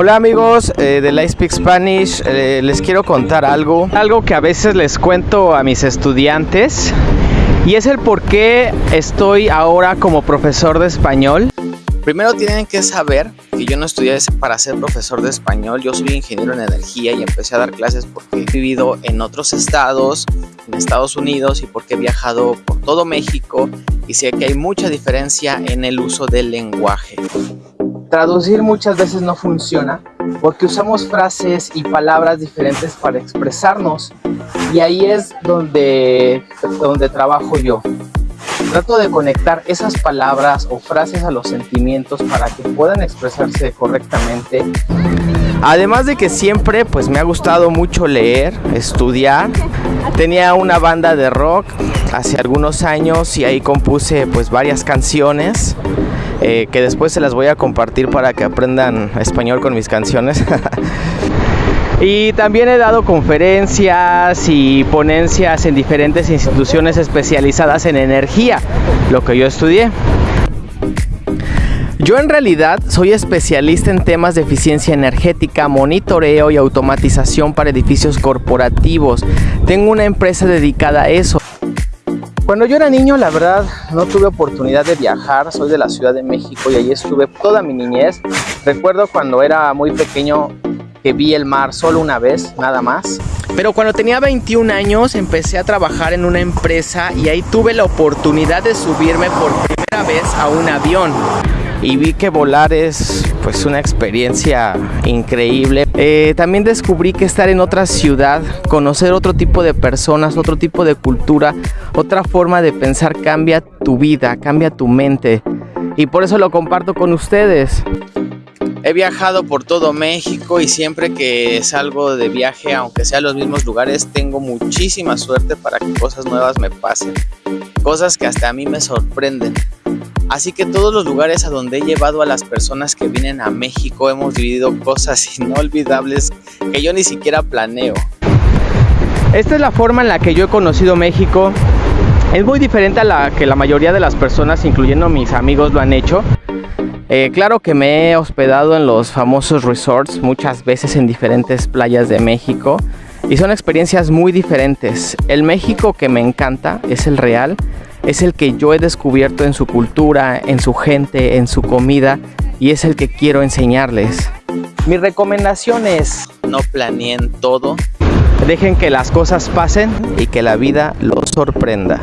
Hola amigos eh, de Light Speak Spanish, eh, les quiero contar algo, algo que a veces les cuento a mis estudiantes y es el por qué estoy ahora como profesor de español. Primero tienen que saber que yo no estudié para ser profesor de español, yo soy ingeniero en energía y empecé a dar clases porque he vivido en otros estados, en Estados Unidos y porque he viajado por todo México y sé que hay mucha diferencia en el uso del lenguaje. Traducir muchas veces no funciona porque usamos frases y palabras diferentes para expresarnos y ahí es donde, donde trabajo yo. Trato de conectar esas palabras o frases a los sentimientos para que puedan expresarse correctamente. Además de que siempre pues me ha gustado mucho leer, estudiar. Tenía una banda de rock hace algunos años y ahí compuse pues varias canciones eh, que después se las voy a compartir para que aprendan español con mis canciones. y también he dado conferencias y ponencias en diferentes instituciones especializadas en energía, lo que yo estudié. Yo en realidad soy especialista en temas de eficiencia energética, monitoreo y automatización para edificios corporativos. Tengo una empresa dedicada a eso. Cuando yo era niño, la verdad, no tuve oportunidad de viajar. Soy de la Ciudad de México y allí estuve toda mi niñez. Recuerdo cuando era muy pequeño que vi el mar solo una vez, nada más. Pero cuando tenía 21 años empecé a trabajar en una empresa y ahí tuve la oportunidad de subirme por primera vez a un avión y vi que volar es pues una experiencia increíble. Eh, también descubrí que estar en otra ciudad, conocer otro tipo de personas, otro tipo de cultura, otra forma de pensar cambia tu vida, cambia tu mente y por eso lo comparto con ustedes. He viajado por todo México y siempre que salgo de viaje, aunque sea a los mismos lugares, tengo muchísima suerte para que cosas nuevas me pasen. Cosas que hasta a mí me sorprenden. Así que todos los lugares a donde he llevado a las personas que vienen a México hemos vivido cosas inolvidables que yo ni siquiera planeo. Esta es la forma en la que yo he conocido México. Es muy diferente a la que la mayoría de las personas, incluyendo mis amigos, lo han hecho. Eh, claro que me he hospedado en los famosos resorts muchas veces en diferentes playas de México y son experiencias muy diferentes. El México que me encanta es el real, es el que yo he descubierto en su cultura, en su gente, en su comida y es el que quiero enseñarles. Mi recomendación es no planeen todo, dejen que las cosas pasen y que la vida los sorprenda.